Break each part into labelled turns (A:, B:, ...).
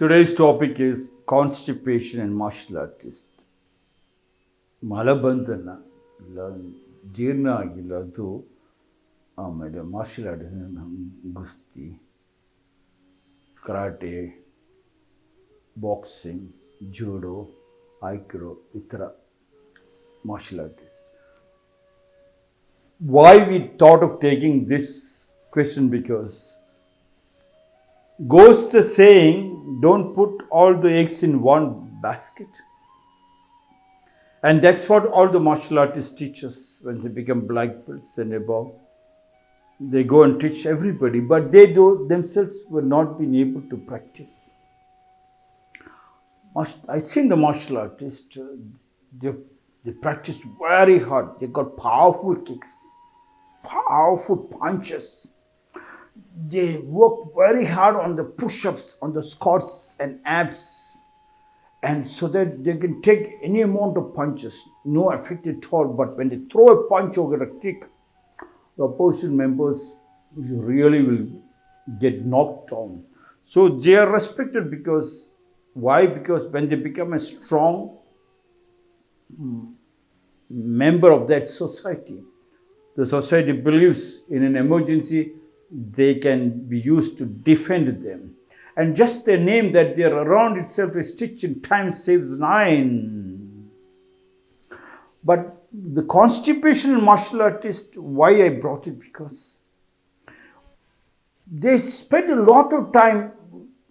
A: Today's topic is constipation and martial artist. ಮಲಬಂಧನ ಇಲ್ಲ ಜೀರ್ಣ ಆಗಿಲ್ಲ ಅದು ಆಮೇಲೆ martial arts ಗುಸ್ತಿ karate boxing judo ಐಕ್ರೋ ಈ ಥರ martial artist. Why we thought of taking this question because goes the saying, don't put all the eggs in one basket. And that's what all the martial artists teach us when they become black belts and above. They go and teach everybody, but they do themselves were not being able to practice. Mas- I seen the martial artists, uh, they, they practice very hard. They got powerful kicks, powerful punches. They work very hard on the push-ups, on the squats and abs, and so that they can take any amount of punches, no effect at all. But when they throw a punch or a kick, the opposition members really will get knocked down. So they are respected because why? Because when they become a strong mm, member of that society, the society believes in an emergency, they can be used to defend them. And just the name that they are around itself is stitch in time saves nine. But the constipation martial artist, why I brought it because they spend a lot of time,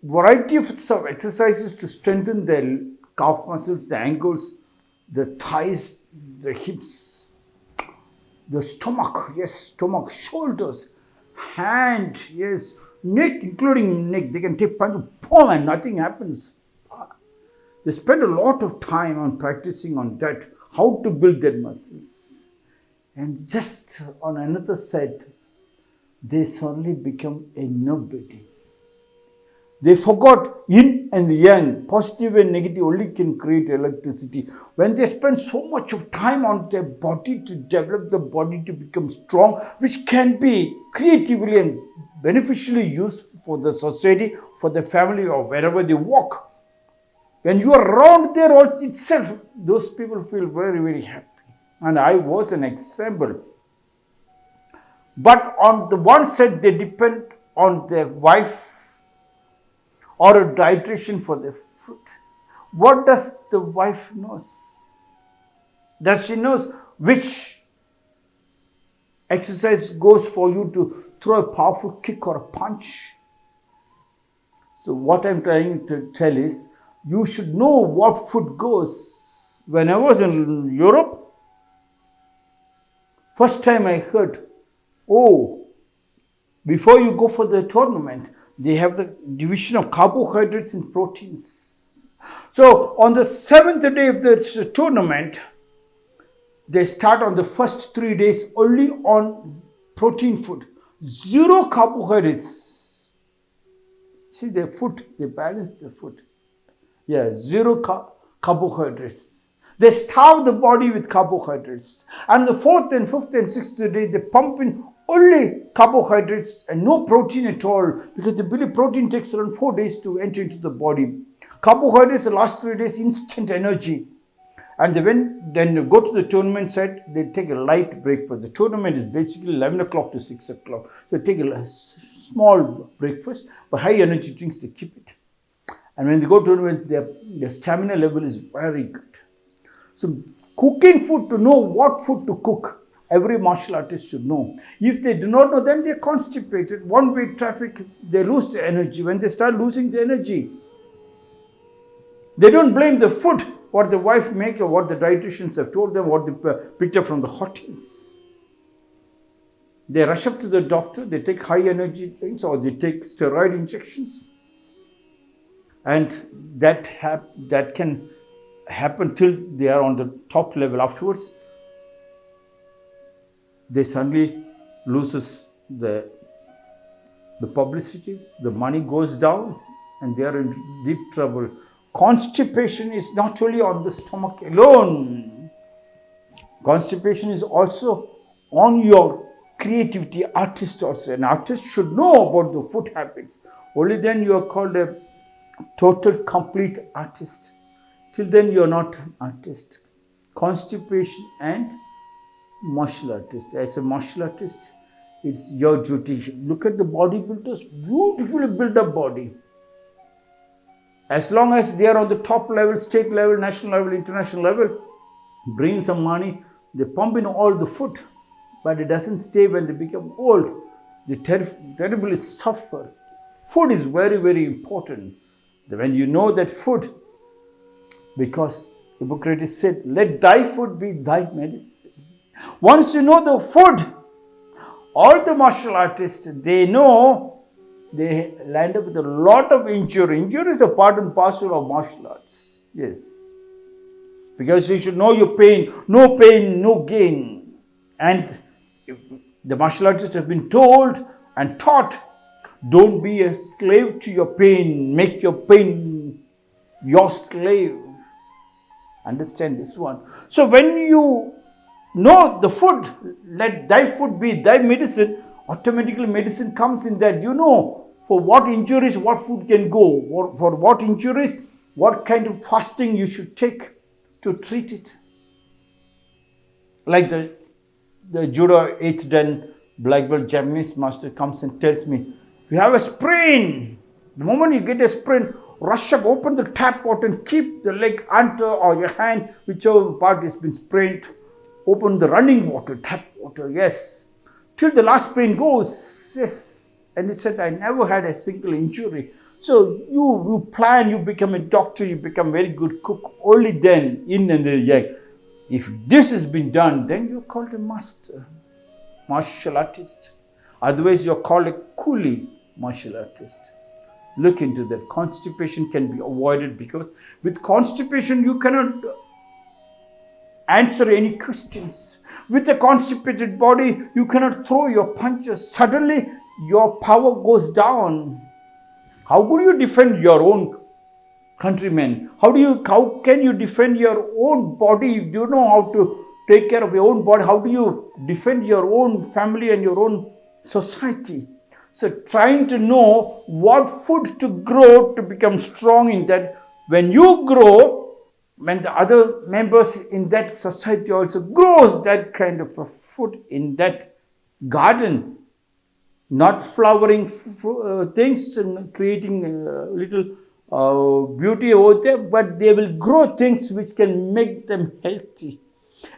A: variety of exercises to strengthen their calf muscles, the ankles, the thighs, the hips, the stomach, yes, stomach, shoulders, hand, yes, neck, including neck. They can take punch, boom, and nothing happens. Ah. They spend a lot of time on practicing on that, how to build their muscles. And just on another side, they suddenly become a nobody. They forgot yin and yang, positive and negative only can create electricity. When they spend so much of time on their body to develop the body to become strong, which can be creatively and beneficially used for the society, for the family, or wherever they walk. When you are around there all itself, those people feel very, very happy. And I was an example. But on the one side, they depend on their wife or a dietitian for their food. What does the wife knows? Does she knows which exercise goes for you to throw a powerful kick or a punch? So what I'm trying to tell is you should know what food goes. When I was in Europe, first time I heard, oh, before you go for the tournament, they have the division of carbohydrates and proteins. So on the seventh day of the tournament, they start on the first three days only on protein food, zero carbohydrates. See their food, they balance the food. Yeah, zero car- carbohydrates. They starve the body with carbohydrates. And the fourth and fifth and sixth day, they pump in only carbohydrates and no protein at all because the believe protein takes around four days to enter into the body. Carbohydrates, the last three days, instant energy. And they when then go to the tournament site, they take a light breakfast. The tournament is basically 11 o'clock to 6 o'clock. So they take a small breakfast, but high energy drinks, they keep it. And when they go to tournament, their, their stamina level is very good. So cooking food to know what food to cook, every martial artist should know. If they do not know, then they're constipated. One way traffic, they lose the energy. When they start losing the energy, they don't blame the food, what the wife make or what the dietitians have told them, what they picked up from the hotels. They rush up to the doctor, they take high energy things or they take steroid injections. And that, that can happen till they are on the top level. Afterwards, they suddenly loses the, the publicity, the money goes down, and they are in deep trouble. Constipation is not only on the stomach alone. Constipation is also on your creativity, artist also. An artist should know about the food habits. Only then you are called a total, complete artist. Till then, you're not an artist. Constipation and martial artist. As a martial artist, it's your duty. Look at the bodybuilders, beautifully built up body. As long as they are on the top level, state level, national level, international level, bring some money, they pump in all the food, but it doesn't stay when they become old. They ter- terribly suffer. Food is very, very important. When you know that food, because Hippocrates said, Let thy food be thy medicine. Once you know the food, all the martial artists, they know they land up with a lot of injury. Injury is a part and parcel of martial arts. Yes. Because you should know your pain. No pain, no gain. And the martial artists have been told and taught don't be a slave to your pain. Make your pain your slave. Understand this one. So when you know the food, let thy food be thy medicine, automatically medicine comes in that. You know for what injuries what food can go, for for what injuries what kind of fasting you should take to treat it. Like the, the judo 8th dan black belt Japanese master comes and tells me, you have a sprain. The moment you get a sprain, rush up, open the tap water and keep the leg under or your hand, whichever part has been sprained, open the running water, tap water, yes. Till the last pain goes, yes. And he said, I never had a single injury. So you, you plan, you become a doctor, you become very good cook. Only then, yin and the yang. If this has been done, then you're called a master, martial artist. Otherwise, you're called a coolie martial artist. Look into that. Constipation can be avoided because with constipation, you cannot answer any questions. With a constipated body, you cannot throw your punches. Suddenly, your power goes down how could you defend your own countrymen? How do you how can you defend your own body? Do you know how to take care of your own body? How do you defend your own family and your own society? So trying to know what food to grow to become strong in that when you grow, when the other members in that society also grows that kind of a food in that garden, not flowering uh, things and creating little uh, beauty over there, but they will grow things which can make them healthy.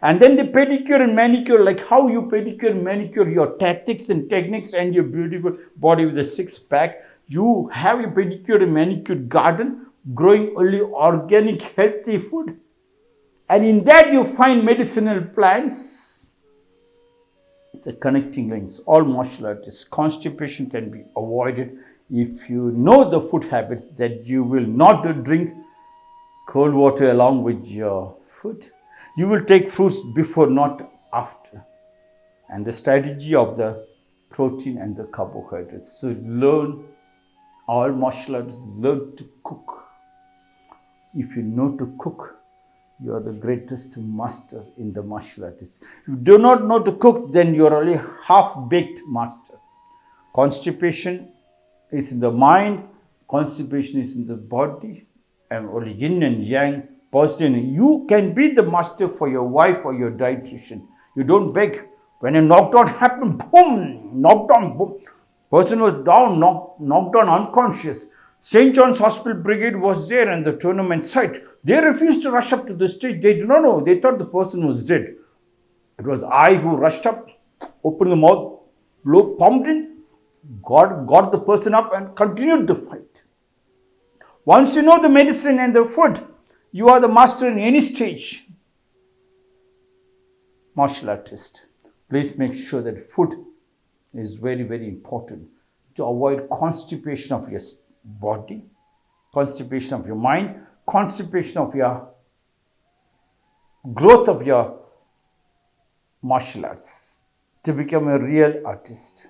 A: And then the pedicure and manicure, like how you pedicure and manicure your tactics and techniques and your beautiful body with a six pack, you have a pedicure and manicure garden growing only organic, healthy food. And in that you find medicinal plants it's a connecting links. All martial artists. Constipation can be avoided if you know the food habits that you will not drink cold water along with your food. You will take fruits before, not after. And the strategy of the protein and the carbohydrates. So learn, all martial artists learn to cook. If you know to cook, you are the greatest master in the martial arts. If you do not know to cook, then you are only half-baked master. Constipation is in the mind, constipation is in the body, and only yin and yang, positive. You can be the master for your wife or your dietitian. You don't beg. When a knockdown happened, boom, knockdown, boom. Person was down, knocked, knocked down unconscious. St. John's Hospital Brigade was there and the tournament site. They refused to rush up to the stage. They did not know. They thought the person was dead. It was I who rushed up, opened the mouth, blow, pumped in, got, got the person up and continued the fight. Once you know the medicine and the food, you are the master in any stage. Martial artist. Please make sure that food is very, very important to avoid constipation of your body, constipation of your mind, constipation of your growth of your martial arts to become a real artist.